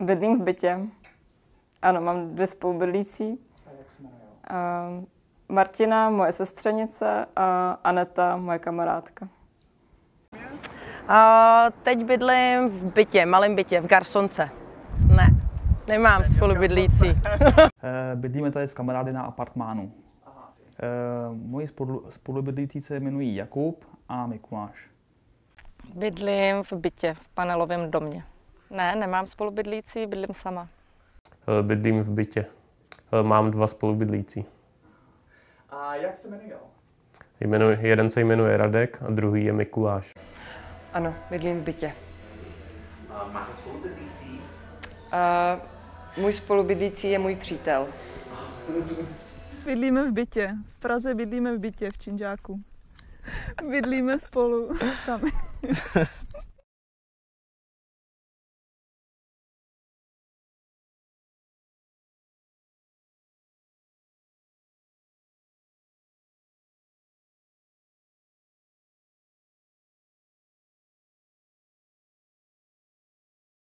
Bydlím v bytě. Ano, mám dvě spolubydlící. Uh, Martina, moje sestřenice a Aneta, moje kamarádka. A teď bydlím v bytě, malém bytě, v Garsonce. Ne, nemám spolubydlící. Eh, Bydlíme tady s kamarády na apartmánu. Eh, Moji spolu- spolubydlící se jmenují Jakub a Mikuláš. Bydlím v bytě, v panelovém domě. Ne, nemám spolubydlící, bydlím sama. Eh, Bydlím v bytě. Eh, Mám dva spolubydlící. A jak se jmenují? Jmenuji, jeden se jmenuje Radek a druhý je Mikuláš. Ano, bydlím v bytě. A máte spolubydlící? A můj spolubydlící je můj přítel. Bydlíme v bytě. V Praze bydlíme v bytě v Činžáku. Bydlíme spolu sami.